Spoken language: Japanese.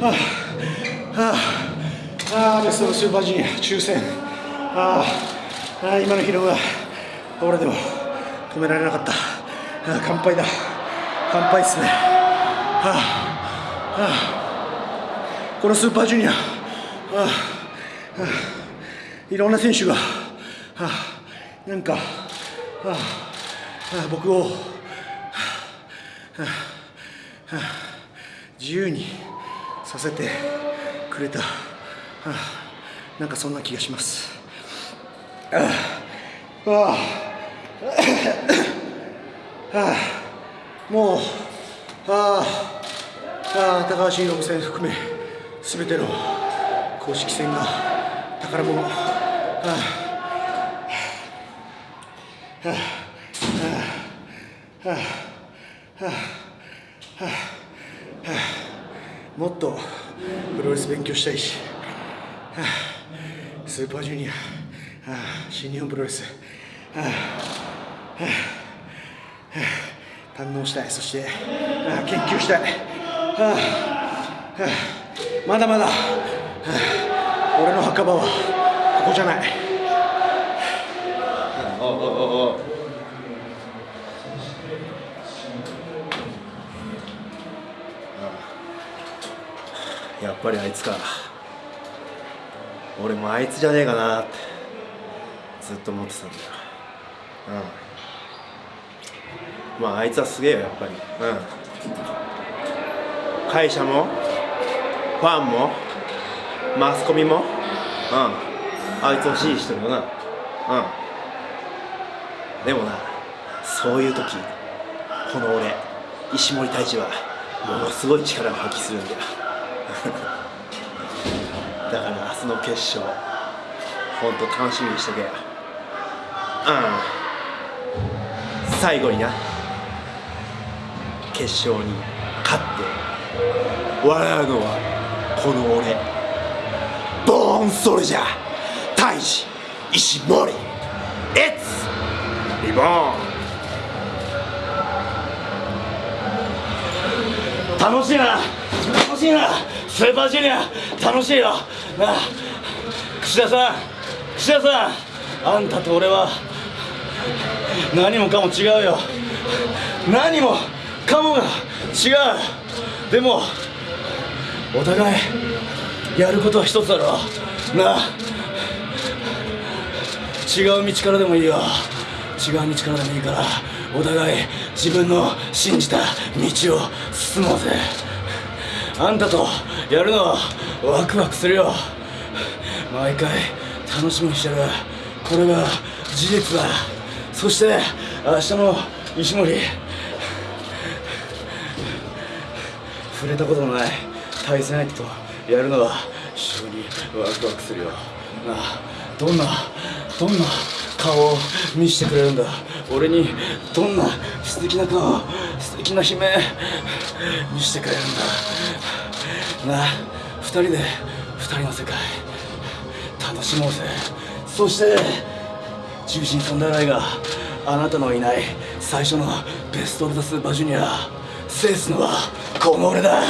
はあはあああベストスーパージュニア抽選ああああ今の疲労は俺でも止められなかったああ乾杯だ乾杯っすねはあ、はあ、このスーパージュニア、はあはあ、いろんな選手が、はあ、なんか、はあはあ、僕を、はあはあ、自由にさせてくれた、はあ、なんかそんな気がします。ああはあはあ、もうああ高橋宏戦含めすべての公式戦が宝物。ああはあはあはあはあはあ。もっとプロレス勉強したいし、はあ、スーパージュニア、はあ、新日本プロレス、はあはあ堪能したい。そしてあ研究したい、はあはあ、まだまだ、はあ、俺の墓場はここじゃないおおおおやっぱりあいつか。俺もあいつじゃねえかなって。ずっと思ってたんだよ。うん。まああいつはすげえよやっぱり。うん。会社もファンもマスコミも。うん。あいつを支持してるよな。うん。でもなそういう時この俺石森太一はものすごい力を発揮するんだよ。だから明日の決勝。ほんと楽しみにしとけようん。最後にな。決勝に勝って。笑うのはこの俺。ボーンソルジャー大治石森。エッツリボーン楽しいな。楽しいな。スーパージュニア。楽しいよ。なあ。串田さん。串田さん。あんたと俺は。何もかも違うよ。何も。かもが。違う。でも。お互い。やることは一つだろ。なあ。違う道からでもいいよ。違う道からでもいいから。お互い自分の信じた道を進もうぜ。あんたとやるのはワクワクするよ。毎回楽しみにしてる。これが事実だ。そして明日の石森。触れたことのない対戦相手とやるのは非常にワクワクするよ。なあどんなどんな顔を見せてくれるんだ。俺にどんな素敵な顔素敵な悲鳴見せてくれるんだ。なあ二人で二人の世界楽しもうぜ。そして中心サンダーライがあなたのいない最初のベスト・オブ・ザ・スーパージュニア制すのはこの俺だ。